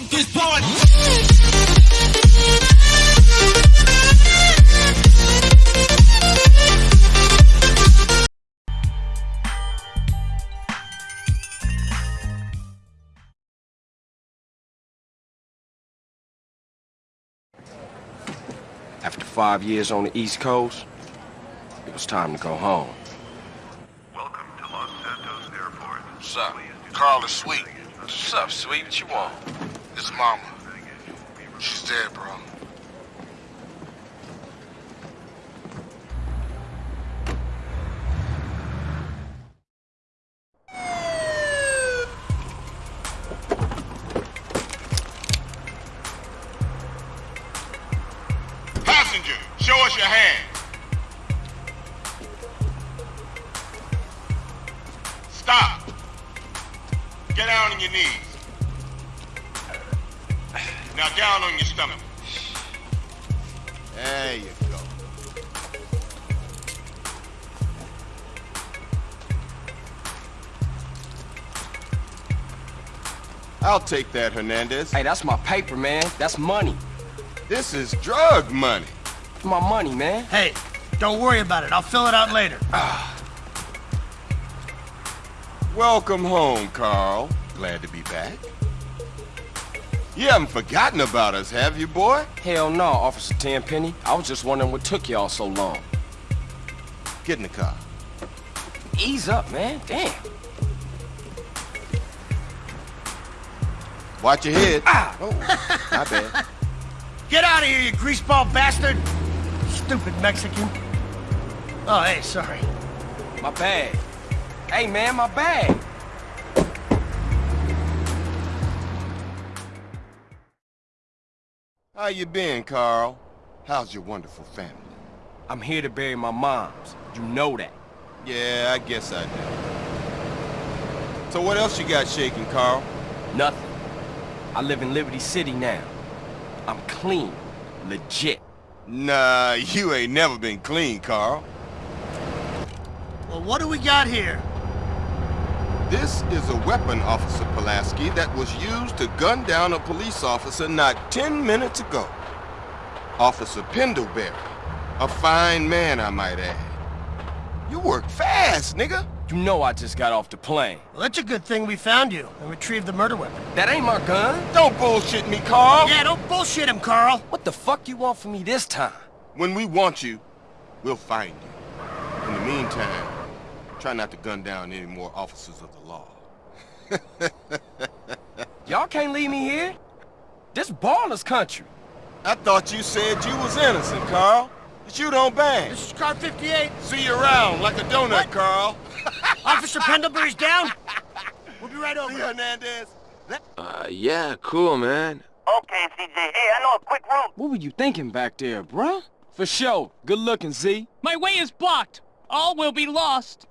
up this party. After five years on the East Coast, it was time to go home. Welcome to Los Santos Airport. What's up? Carl is sweet. What's up, sweet? What you want? His mama. She's dead, bro. Passenger, show us your hand. Stop. Get down on your knees. Now down on your stomach. There you go. I'll take that, Hernandez. Hey, that's my paper, man. That's money. This is drug money. My money, man. Hey, don't worry about it. I'll fill it out later. Ah. Welcome home, Carl. Glad to be back. You haven't forgotten about us, have you, boy? Hell no, Officer Tenpenny. I was just wondering what took y'all so long. Get in the car. Ease up, man. Damn. Watch your head. Ah! Oh, my bad. Get out of here, you greaseball bastard! Stupid Mexican. Oh, hey, sorry. My bag. Hey, man, my bag. How you been, Carl? How's your wonderful family? I'm here to bury my moms. You know that. Yeah, I guess I do. So what else you got shaking, Carl? Nothing. I live in Liberty City now. I'm clean. Legit. Nah, you ain't never been clean, Carl. Well, what do we got here? This is a weapon, Officer Pulaski, that was used to gun down a police officer not 10 minutes ago. Officer Pendelbury. A fine man, I might add. You work fast, nigga. You know I just got off the plane. Well, that's a good thing we found you and retrieved the murder weapon. That ain't my gun. Don't bullshit me, Carl. Yeah, don't bullshit him, Carl. What the fuck you want from me this time? When we want you, we'll find you. In the meantime, try not to gun down any more officers of the law. Y'all can't leave me here. This Ballas country. I thought you said you was innocent, Carl. But you don't bang. This is car 58. See you around like a donut, What? Carl. Officer Pendelbury's down. We'll be right See, over. Hernandez? Uh, yeah, cool, man. Okay, CJ. Hey, I know a quick route. What were you thinking back there, bruh? For sure. Good looking, Z. My way is blocked. All will be lost.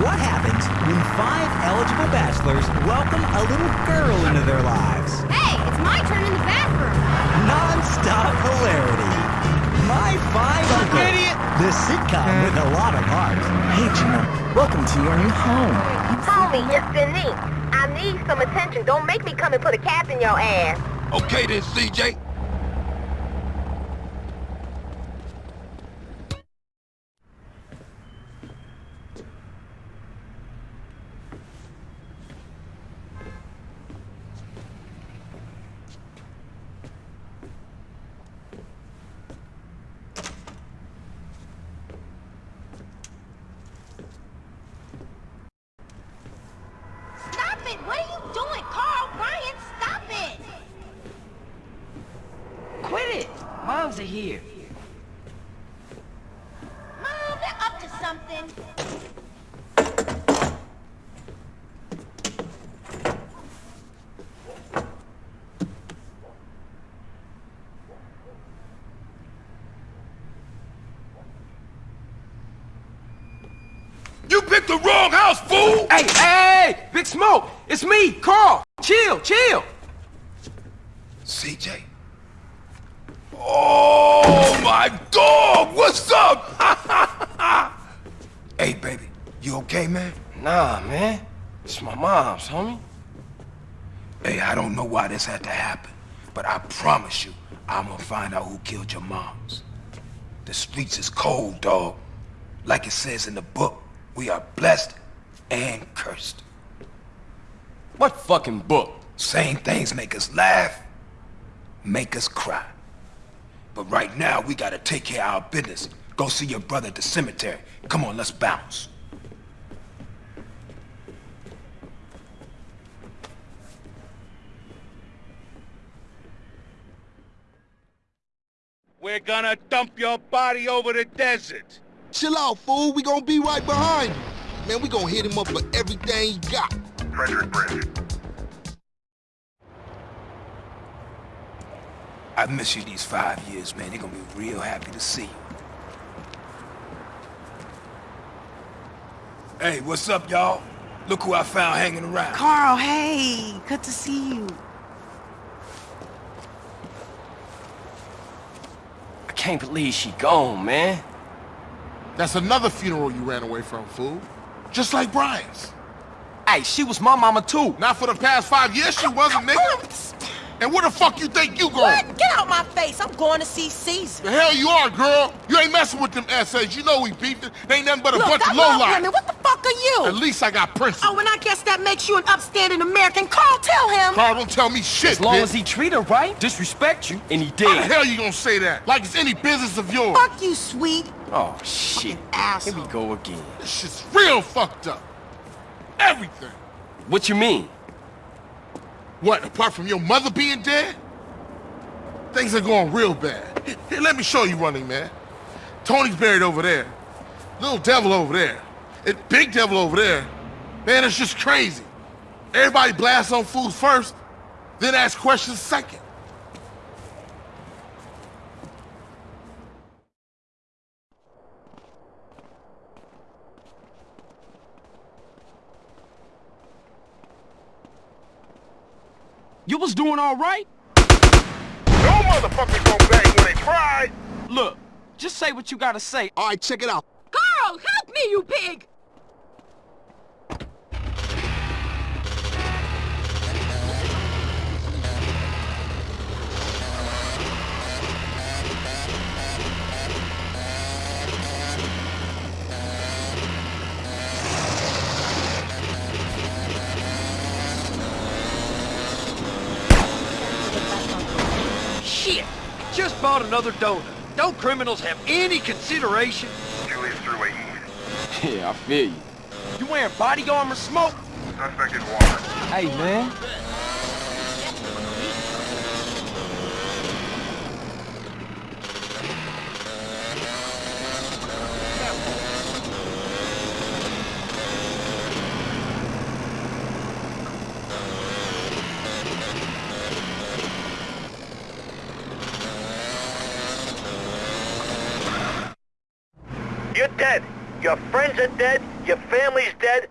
What happens when five eligible bachelors welcome a little girl into their lives? Hey, it's my turn in the bathroom. Non-stop hilarity. My Five Uncle. Idiot. The sitcom with a lot of heart. Hey, Gina. Welcome to your new home. Homie, it's Denise. I need some attention. Don't make me come and put a cap in your ass. Okay then, CJ. here. Mom, they're up to something. You picked the wrong house, fool! Hey, hey, hey! Big Smoke! It's me, Carl! Chill, chill! CJ? Dog! What's up? hey, baby. You okay, man? Nah, man. It's my mom's, homie. Hey, I don't know why this had to happen, but I promise you, I'm gonna find out who killed your moms. The streets is cold, dog. Like it says in the book, we are blessed and cursed. What fucking book? Same things make us laugh, make us cry. But right now, we gotta take care of our business. Go see your brother at the cemetery. Come on, let's bounce. We're gonna dump your body over the desert. Chill out, fool. We gonna be right behind you. Man, we gonna hit him up for everything he got. Frederick Bridge. I miss you these five years, man. They're gonna be real happy to see you. Hey, what's up, y'all? Look who I found hanging around. Carl, hey, good to see you. I can't believe she gone, man. That's another funeral you ran away from, fool. Just like Brian's. Hey, she was my mama too. Not for the past five years she wasn't, nigga. And where the fuck you think you going? What? Get out my face. I'm going to see Cesar. The hell you are, girl. You ain't messing with them essays. You know we beefed it. They ain't nothing but a Look, bunch I of love lowlife. women. What the fuck are you? At least I got principles. Oh, and I guess that makes you an upstanding American. Carl, tell him. Carl, don't tell me shit, As long bitch. as he treat her right, disrespect you, and he How the hell you gonna say that? Like it's any business of yours. Fuck you, sweet. Oh, shit. Here we go again. This shit's real fucked up. Everything. What you mean? What, apart from your mother being dead? Things are going real bad. Here, let me show you running, man. Tony's buried over there. Little devil over there. Big devil over there. Man, it's just crazy. Everybody blasts on fools first, then ask questions second. You was doing all right? No motherfucker gonna bang when they try. Look, just say what you gotta say. All right, check it out. Carl, help me, you pig. Shit! Just bought another donut. Don't criminals have any consideration? Julius through AE. Yeah, I feel you. You wearing body armor smoke? Suspect in water. Hey, man. You're dead. Your friends are dead. Your family's dead.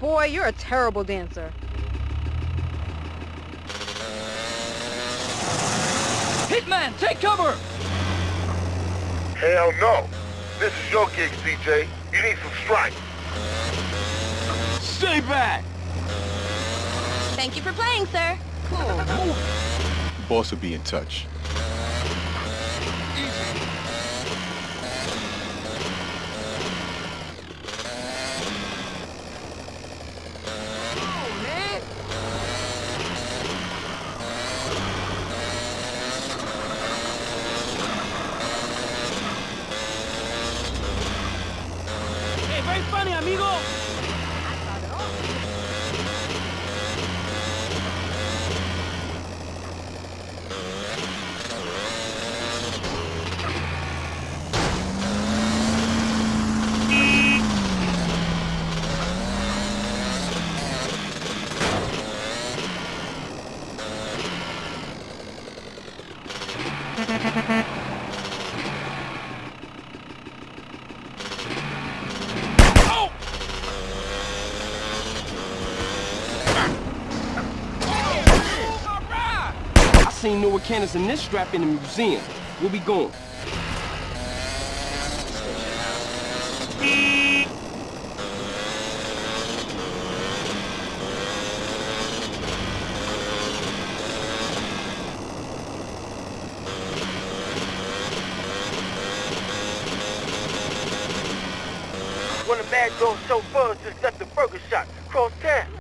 Boy, you're a terrible dancer. Hitman, take cover! Hell no. This is your gig, CJ. You need some strength. Stay back! Thank you for playing, sir. Cool. Boss will be in touch. Hey, very funny, amigo! Oh! Newer cannons than this strap in the museum. We'll be going. One of Madd Dogg's chauffeurs just left the burger shop. Cross town.